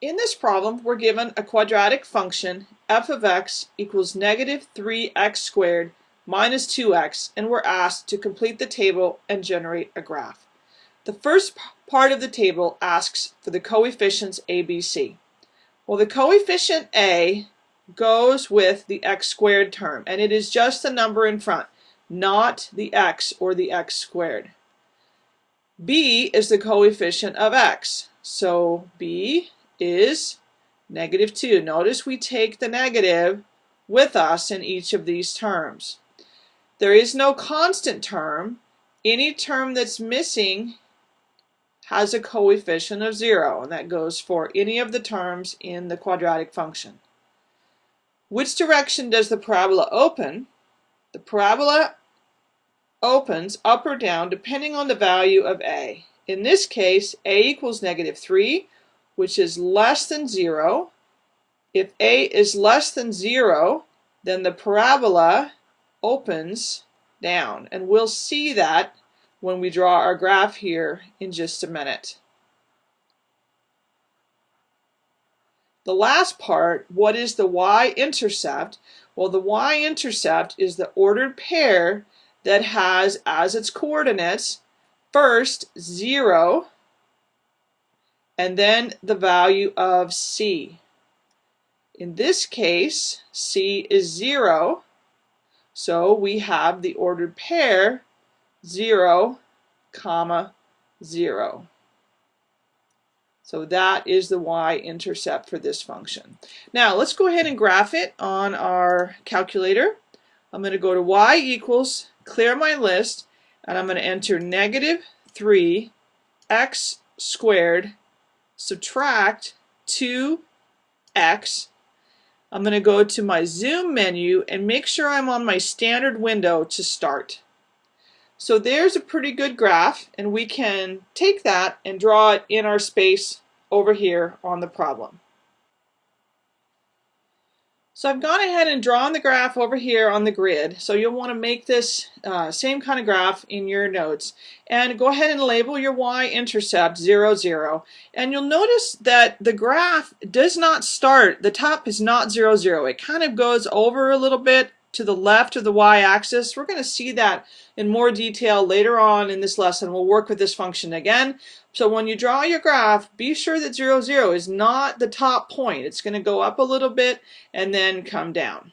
In this problem, we're given a quadratic function f of x equals negative 3x squared minus 2x, and we're asked to complete the table and generate a graph. The first part of the table asks for the coefficients a, b, c. Well, the coefficient a goes with the x squared term, and it is just the number in front, not the x or the x squared. b is the coefficient of x, so b is negative 2. Notice we take the negative with us in each of these terms. There is no constant term. Any term that's missing has a coefficient of 0, and that goes for any of the terms in the quadratic function. Which direction does the parabola open? The parabola opens up or down depending on the value of a. In this case, a equals negative 3, which is less than 0. If a is less than 0, then the parabola opens down. And we'll see that when we draw our graph here in just a minute. The last part, what is the y-intercept? Well, the y-intercept is the ordered pair that has as its coordinates first 0 and then the value of c. In this case, c is 0, so we have the ordered pair 0, comma 0. So that is the y-intercept for this function. Now let's go ahead and graph it on our calculator. I'm going to go to y equals, clear my list, and I'm going to enter negative 3 x squared subtract 2x. I'm going to go to my zoom menu and make sure I'm on my standard window to start. So there's a pretty good graph and we can take that and draw it in our space over here on the problem. So I've gone ahead and drawn the graph over here on the grid. So you'll want to make this uh, same kind of graph in your notes. And go ahead and label your y-intercept 0, 0. And you'll notice that the graph does not start, the top is not 0, 0. It kind of goes over a little bit to the left of the y-axis. We're going to see that in more detail later on in this lesson. We'll work with this function again. So when you draw your graph, be sure that 0, 0 is not the top point. It's going to go up a little bit and then come down.